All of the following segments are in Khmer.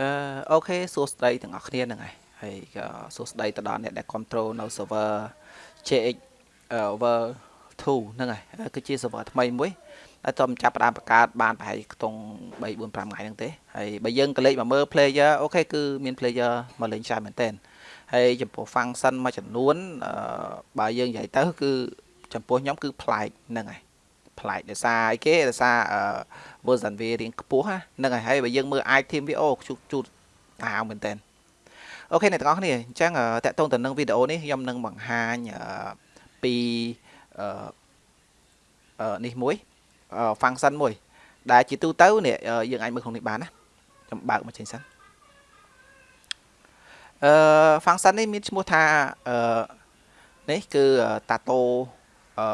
អឺអូខេសួស្តីទាំងអស់គ្នាហ្នឹងហើយហើយក៏សួស្តីទៅដល់អ្នកដែល control នៅ server JX over 2ហ្នឹងហើយគឺជា server ថ្មីមួយហើយតើចាប់ផ្ដើមបង្កើតបានប្រហែលខ្ទង់3 4 5ថ្ងៃហ្នឹងទេហើយបើយើងក៏លេខមកមើល player អូខេគឺមាន player មកលេងច្រើនមែនតើហើយចំពោះ function មួយចំនួនអឺបើយើងនិយាយទៅគឺចំពោះខ្ញុំគឺប្លែកហ្នឹងហើយ ប្លែកដោយសារអីគេដោយសារអឺ version វារៀងខ្ពស់ហ្នឹងហើយហើយបើយើងមើល item វាអូជូតជូតអាវមែនតើអូខេអ្នកទាំងអស់គ្នាអញ្ចឹងតកតងទៅនឹងវីដេអូនេះខ្ញុំនឹងបង្ហាញពីអឺនេះមួយ function មួយ ដែលជាទូទៅនេះយើងអាចមើលក្នុងនេះបានណាខ្ញុំបើកមកចេញសិនអឺ function នេះមានឈ្មោះថាអឺនេះគឺ tato អឺ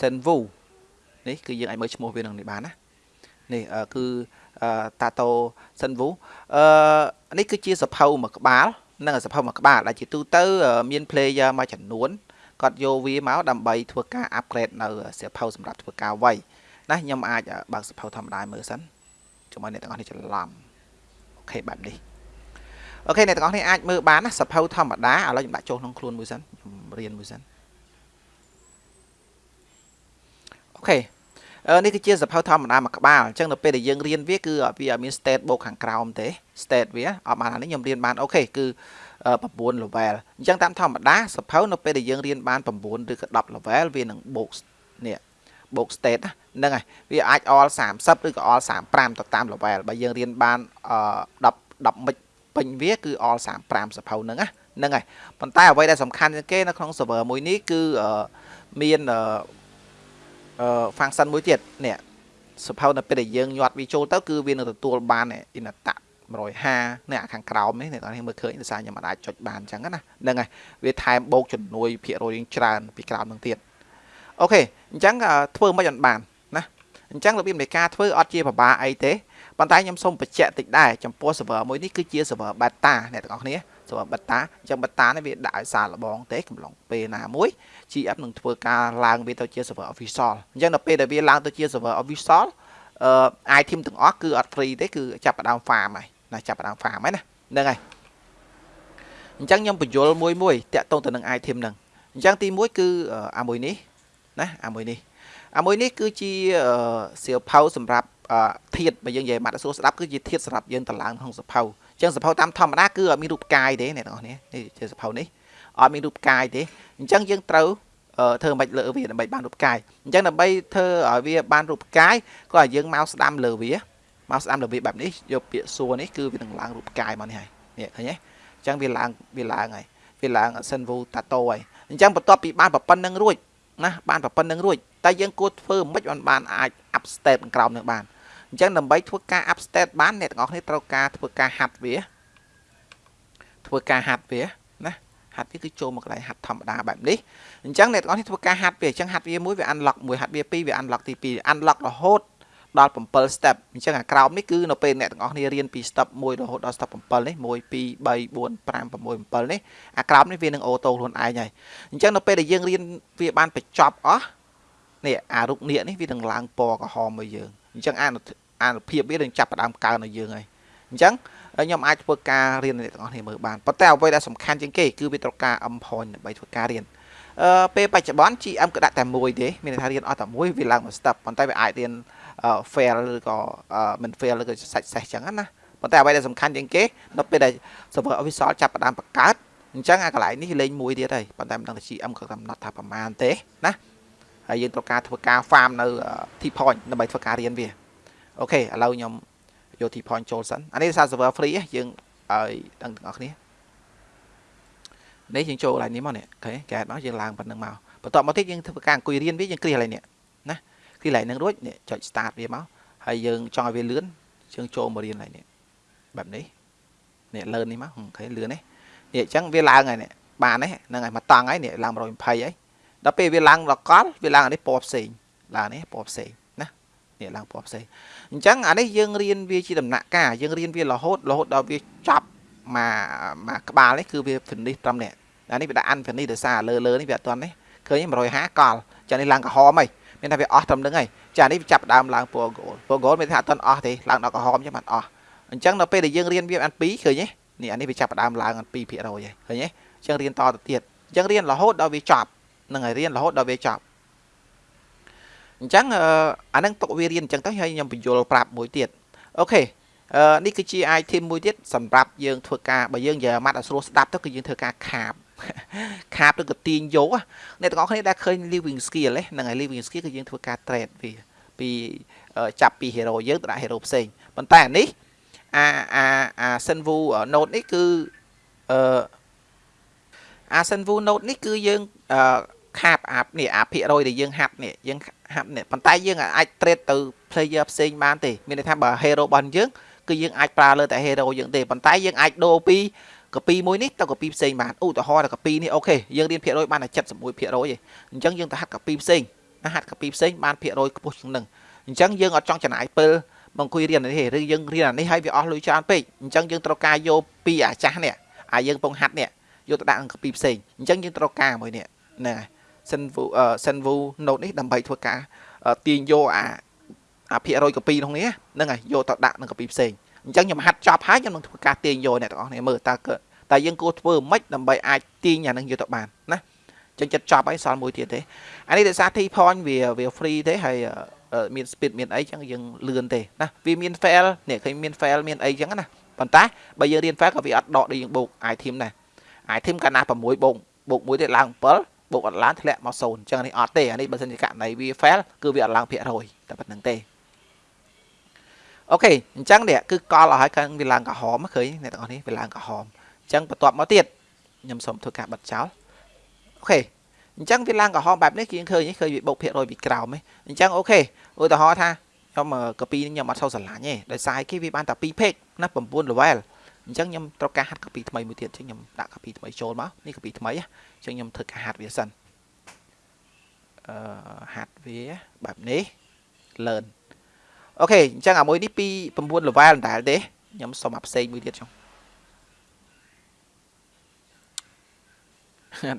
senvu នេះគឺយើងអាចមើលឈ្មោះវានឹងនេះបានណានេះគឺ tato senvu អឺនេះគឺជាសភៅមួយក្បាលនិងសភៅមួយក្បាលដែលជាទូទៅ មាន player មួយចំនួនគាត់យកវាមកដើម្បីធ្វើការ upgrade នៅសៀវភៅសម្រាប់ធ្វើការវាយណាខ្ញុំអាចបើកសៀវភៅធម្មតាមើលសិនជាមួយអ្នកទាំងអស់នេះច្រឡំអូខេបែបនេះអូខេអ្នកទាំងអស់នេះអាចមើលបានណាសៀវភៅធម្មតាឥឡូវខ្ញុំដាក់ចូលក្នុងខ្លួនមួយសិនខ្ញុំរៀនមួយសិនអូខេ នេះគឺជាសភៅធម្មតាមួយក្បាលអញ្ចឹងនៅពេលដែលយើងរៀនវាគឺវាអត់មាន state បូកខាងក្រោមទេ state វាអត់បានអានេះខ្ញុំរៀនបានអូខេគឺ9 level អញ្ចឹងតាមធម្មតាសភៅនៅពេលដែលយើងរៀនបាន9ឬក៏10 level វានឹងបូកនេះបូក state ហ្នឹងហើយវាអាច all 30ឬក៏ all 35ទៅតាម level បើយើងរៀនបាន10 10មិចពេញវាគឺ all 35សភៅហ្នឹងណាហ្នឹងហើយប៉ុន្តែអ្វីដែលសំខាន់ជាងគេនៅក្នុង server មួយនេះគឺមានអឺ function មួយទៀតនេះសភៅនៅពេលដែលយើងញាត់វាចូលទៅគឺវានឹងទទួលបានអ៊ីនតៈ150នេះខាងក្រោមនេះអ្នកនរនេះមើលឃើញដោយសារខ្ញុំអាចចុចបានអញ្ចឹងណាហ្នឹងហើយវាថែមបូកជំនួយភាគរយរៀងច្រើនពីក្រោមនឹងទៀតអូខេអញ្ចឹងធ្វើមិនបានណាអញ្ចឹងរបៀបនៃការធ្វើអត់ជាពិបាកអីទេប៉ុន្តែខ្ញុំសូមបញ្ជាក់តិចដែរចំពោះ server មួយនេះគឺជា server beta អ្នកទាំងអស់គ្នា server beta អញ្ចឹង beta នេះវាដាក់ឲ្យសារលបងទេកំឡុងពេលណាមួយ GF នឹងធ្វើការឡើងវាទៅជា server official អញ្ចឹងដល់ពេលដែលវាឡើងទៅជា server official អឺ item ទាំងអស់គឺអត់ free ទេគឺចាប់ផ្ដើម farm ហើយណាចាប់ផ្ដើម farm ហើយណាហ្នឹងហើយអញ្ចឹងខ្ញុំបញ្យលមួយមួយតាក់ទងទៅនឹង item ហ្នឹងអញ្ចឹងទី1គឺអាមួយនេះណាអាមួយនេះអាមួយនេះគឺជាសៀវភៅសម្រាប់ធាតបើយើងនិយាយម៉ាត់សួរស្ដាប់គឺជាធាតសម្រាប់យើងតឡើងក្នុងសភៅអញ្ចឹងសភៅតាមធម្មតាគឺអត់មានរូបកាយទេអ្នកនរនេះនេះជាសភៅនេះអត់មានរូបកាយទេអញ្ចឹងយើងត្រូវធ្វើមិនលើវាដើម្បីបានរូបកាយអញ្ចឹងដើម្បីធ្វើឲ្យវាបានរូបកាយក៏ឲ្យយើងមកស្ដាំលើវាមកស្ដាំលើវាបែបនេះយកពាក្យសួរនេះគឺវានឹងឡើងរូបកាយមកនេះហើយនេះឃើញទេអញ្ចឹងវាឡើងវាឡើងហើយវាឡើង Senvu Tato ហើយអញ្ចឹងបន្ទាប់ពីបានប្រប៉ុណ្្នឹងរួចណាបានប្រប៉ុណ្្នឹងរួចតែយើងគួរធ្វើមិនបានបានអាច up step ក្រោមនឹងបាន អញ្ចឹងដើម្បីធ្វើការ up step បានអ្នកទាំងអស់គ្នាត្រូវការធ្វើការហាត់វាធ្វើការហាត់វាណាហាត់វាគឺចូលមកកន្លែងហាត់ធម្មតាបែបនេះអញ្ចឹងអ្នកទាំងអស់គ្នាធ្វើការហាត់វាអញ្ចឹងហាត់វាមួយវា unlock មួយហាត់វាពីរវា unlock ទី2 unlock រហូតដល់7 step អញ្ចឹងអាក្រោមនេះគឺនៅពេលអ្នកទាំងអស់គ្នារៀនពី step 1រហូតដល់ step 7នេះ1 2 3 4 5 6 7នេះអាក្រោមនេះវានឹងអូតូខ្លួនឯងហើយអញ្ចឹងនៅពេលដែលយើងរៀនវាបានបញ្ចប់អស់នេះអារូបនាគនេះវានឹងឡើងពណ៌ក្រហមមកយើង អញ្ចឹងអាអានុភាពវានឹងចាប់ផ្ដើមកើនឲ្យយើងហើយអញ្ចឹងខ្ញុំអាចធ្វើការរៀនអ្នកទាំងអស់គ្នាមើលបានប៉ុន្តែអ្វីដែលសំខាន់ជាងគេគឺវាត្រូវការ M point ដើម្បីធ្វើការរៀនអឺពេលបច្ចុប្បន្ន GM គឺដាក់តែមួយទេមានន័យថារៀនអស់តែមួយវាឡើងមួយ step ប៉ុន្តែវាអាចរៀន fail ឬក៏មិន fail ឬក៏សាច់សេះចឹងណាប៉ុន្តែអ្វីដែលសំខាន់ជាងគេនៅពេលដែល server official ចាប់ផ្ដើមបង្កើតអញ្ចឹងអាកន្លែងនេះលេងមួយទៀតហើយប៉ុន្តែមិនដឹងថា GM ក៏កំណត់ថាប្រមាណទេណា ហើយយើងត្រូវការធ្វើការ farm នៅ T point ដើម្បីធ្វើការរៀនវាអូខេឥឡូវខ្ញុំយក T point ចូលសិនអានេះសារ server free យើងឲ្យដឹងទាំងអស់គ្នានេះយើងចូលកន្លែងនេះមកនេះអូខេកែមកយើងឡើងប៉ុណ្្នឹងមកបន្ទាប់មកទៀតយើងធ្វើការអង្គុយរៀនវាយើងគ្រាកន្លែងនេះណាគ្រាកន្លែងហ្នឹងរួចនេះចុច start វាមកហើយយើងចង់ឲ្យវាលឿនយើងចូលមករៀនកន្លែងនេះបែបនេះនេះលឿននេះមកអូខេលឿននេះនេះអញ្ចឹងវាឡើងហើយនេះបានទេហ្នឹងហើយមកតង់ហើយនេះឡើង120ហើយ ដល់ពេលវាឡើងដល់កលវាឡើងអានេះពណ៌ផ្សេងឡើងនេះពណ៌ផ្សេងណានេះឡើងពណ៌ផ្សេងអញ្ចឹងអានេះយើងរៀនវាជាដំណាក់កាលយើងរៀនវារហូតរហូតដល់វាចប់មកមកក្បាលនេះគឺវា finish ត្រឹមនេះអានេះវាដាក់ unfinish ដោយសារលើលើនេះវាអត់ទាន់នេះឃើញ150កលចានេះឡើងក្រហមហើយមានថាវាអស់ត្រឹមហ្នឹងហើយចានេះវាចាប់ដើមឡើងពណ៌ gold ពណ៌ gold មានថាអត់ទាន់អស់ទេឡើងដល់ក្រហមចឹងបានអស់អញ្ចឹងដល់ពេលដែលយើងរៀនវាបាន2ឃើញទេនេះអានេះវាចាប់ផ្ដើមឡើងបាន2%ហើយឃើញទេអញ្ចឹងរៀនតទៅទៀតអញ្ចឹងរៀនរហូតដល់វាចប់ នឹងហើយរៀនរហូតដល់វាចប់អញ្ចឹងអានឹងទុកវារៀនអញ្ចឹងទៅហើយខ្ញុំបញ្យល់ប្រាប់មួយទៀតអូខេអឺនេះគឺជា item មួយទៀតសម្រាប់យើងធ្វើការបើយើងនិយាយម៉ាត់ឲ្យស្រួលស្ដាប់ទៅគឺយើងធ្វើការខាបខាបទៅក៏ទាញយកអ្នកទាំងអស់គ្នាដែលឃើញ living skill ហ្នឹងហើយ living skill គឺយើងធ្វើការ trade វាពីចាប់ពី hero យើងទៅដាក់ hero ផ្សេងប៉ុន្តែអានេះអាអាអា Senvu node នេះគឺអឺអា Senvu node នេះគឺយើងអឺ ខាបអានេះអាភាគរយដែលយើងហាត់នេះយើងហាត់នេះប៉ុន្តែយើងអាច trade ទៅ player ផ្សេងបានទេមានន័យថាបើ hero របស់យើងគឺយើងអាចប្រើលើតែ hero យើងទេប៉ុន្តែយើងអាចដូរពី copy មួយនេះទៅ copy ផ្សេងបានឧទាហរណ៍ថា copy នេះអូខេយើងរៀនភាគរយបានតែ71%ឯងអញ្ចឹងយើងទៅហាត់ copy ផ្សេងណាហាត់ copy ផ្សេងបានភាគរយខ្ពស់ជាងនឹងអញ្ចឹងយើងអត់ចង់ចំណាយពេលមកអង្គុយរៀននេះទេឬយើងរៀនអានេះហើយវាអស់លុយច្រើនពេកអញ្ចឹងយើងត្រូវការយកពីអាចាស់នេះអាយើងពងហាត់នេះយកទៅដាក់អង្គពីផ្សេងអញ្ចឹងយើងត្រូវការមួយនេះហ្នឹងហើយ Senvu Senvu Note នេះដើម្បីធ្វើការទាញយកអាអាភាគរយកាពីក្នុងនេះហ្នឹងហើយយកទៅដាក់នឹងកាពីផ្សេងអញ្ចឹងខ្ញុំហាត់ចប់ហើយខ្ញុំនឹងធ្វើការទាញយកអ្នកទាំងអស់គ្នាមើលតើតើយើងគួរធ្វើម៉េចដើម្បីអាចទាញអានឹងយកទៅបានណាចឹងចិត្តចប់ហើយសល់មួយទៀតទេអានេះដោយសារ T point វាវា free ទេហើយមាន speed មានអីចឹងយើងលឿនទេណាវាមាន fail នេះឃើញមាន fail មានអីចឹងណាប៉ុន្តែបើយើងរៀន fail ក៏វាអត់ដកដូចយើងបូក item ដែរ item កាលណា6បូកបូក1ទៀតឡើង7 បូកអត់ឡើងធ្លាក់មក0អញ្ចឹងនេះអត់ទេអានេះបើសិនជាករណីវា fail គឺវាអត់ឡើងភាគរយតែប៉ុណ្្នឹងទេអូខេអញ្ចឹងនេះគឺកលឲ្យហើយវាឡើងក្រហមឃើញអ្នកទាំងអស់នេះវាឡើងក្រហមអញ្ចឹងបន្ទាប់មកទៀតខ្ញុំសូមធ្វើការបិទចោលអូខេអញ្ចឹងវាឡើងក្រហមបែបនេះគឺឃើញឃើញវាបូកភាគរយពីក្រោមអញ្ចឹងអូខេឧទាហរណ៍ថាខ្ញុំកាពីនេះខ្ញុំអត់សូវស្រឡាញ់ទេដោយសារគេវាបានតែ2 page ណា9 level អញ្ចឹងខ្ញុំត្រូវការហាត់កាពីថ្មីមួយទៀតអញ្ចឹងខ្ញុំដាក់កាពីថ្មីចូលមកនេះកាពីថ្មីអញ្ចឹងខ្ញុំធ្វើការហាត់វាសិនអឺហាត់វាបែបនេះ learn អូខេអញ្ចឹងអាមួយនេះពី9 level ដដែលទេខ្ញុំសុំអាផ្សេងមួយទៀតចុង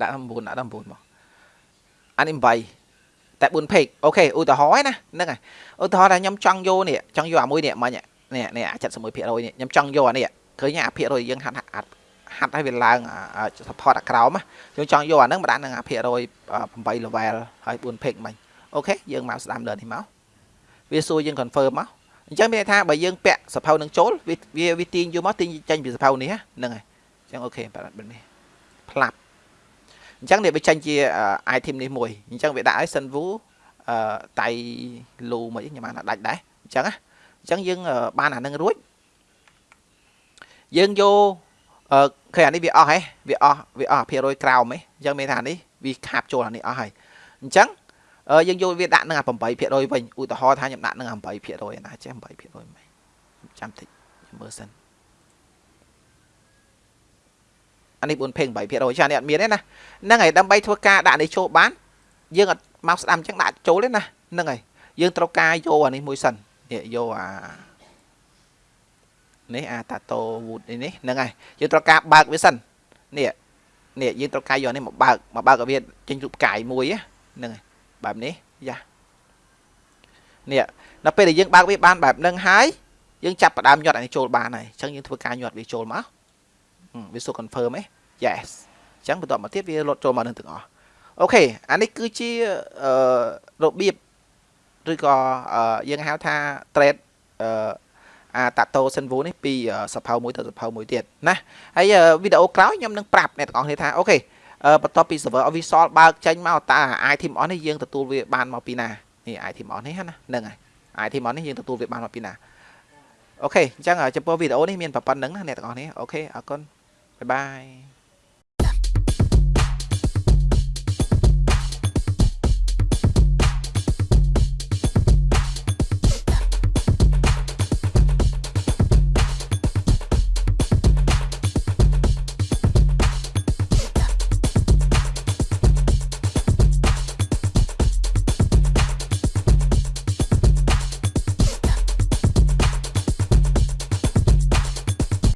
ដាក់9ដាក់9មកអានេះ8តែ4 page អូខេឧទាហរណ៍ណាហ្នឹងហើយឧទាហរណ៍ថាខ្ញុំចង់យកនេះចង់យកអាមួយនេះមិញនេះនេះអា71%នេះខ្ញុំចង់យកអានេះ ឃើញអាភាគរយយើងហាត់ហាត់ហាត់ឲ្យវាឡើង support អាក្រោមខ្ញុំចង់យកអាហ្នឹងមកដាក់នឹងអាភាគរយ8 level ហើយ4 page មិញអូខេយើងមកស្ដាប់លើនេះមកវាសួរយើង confirm មកអញ្ចឹងមានន័យថាបើយើងពាក់សភៅនឹងចូលវាវាទាញយកមកទាញចេញពីសភៅនេះហ្នឹងហើយអញ្ចឹងអូខេបែបនេះផ្លាប់អញ្ចឹងនេះវាចេញជា item នេះមួយអញ្ចឹងវាដាក់ឲ្យ Sunwu អឺតៃលូមកខ្ញុំបានដាច់ដែរអញ្ចឹងណាអញ្ចឹងយើងបានអានឹងរួច យើងយកអឺឃើញអានេះវាអស់ហ៎វាអស់វាអស់ភាគរយក្រោមហ៎អញ្ចឹងមានថានេះវាខាបចូលអានេះអស់ហើយអញ្ចឹងយើងយកវាដាក់នឹងអា8%វិញឧទាហរណ៍ថាខ្ញុំដាក់នឹង8%ណាចេះ8%មិនចាំតិចខ្ញុំមើលសិនអានេះ4ពេង8%ចានេះអត់មានទេណាហ្នឹងហើយដើម្បីធ្វើការដាក់នេះចូលបានយើងអត់មកស្ដាំអញ្ចឹងដាក់ចូលទេណាហ្នឹងហើយយើងត្រូវការយកអានេះមួយសិននេះយកអា នេះអាតាតូវូដនេះហ្នឹងហើយយើងត្រូវការបើកវាសិននេះនេះយើងត្រូវការយកនេះមកបើកមកបើកឲ្យវាចេញរូបកាយមួយហ្នឹងហើយបែបនេះយ៉ានេះដល់ពេលដែលយើងបើកវាបានបែបហ្នឹងហើយយើងចាប់ផ្ដើមញាត់អានេះចូលបានហើយអញ្ចឹងយើងធ្វើការញាត់វាចូលមកវាសុខ confirm ហ៎ yes អញ្ចឹងបន្ទាប់មកទៀតវាលត់ចូលមកនឹងទាំងអស់អូខេអានេះគឺជាអឺរបៀបឬក៏យើងហៅថា trade អឺ អាតាតូសិនវូនេះពីសភៅមួយទៅសភៅមួយទៀតណាហើយវីដេអូក្រោយខ្ញុំនឹងប្រាប់អ្នកទាំងអស់គ្នាថាអូខេបន្ទាប់ពី server Visual បើកចេញមកតើ item on នេះយើងទទួលវាបានមកពីណានេះ item on នេះណាហ្នឹងហើយ item on នេះយើងទទួលវាបានមកពីណាអូខេអញ្ចឹងចំពោះវីដេអូនេះមានប៉ុណ្្នឹងណាអ្នកទាំងអស់គ្នាអូខេអរគុណបាយបាយ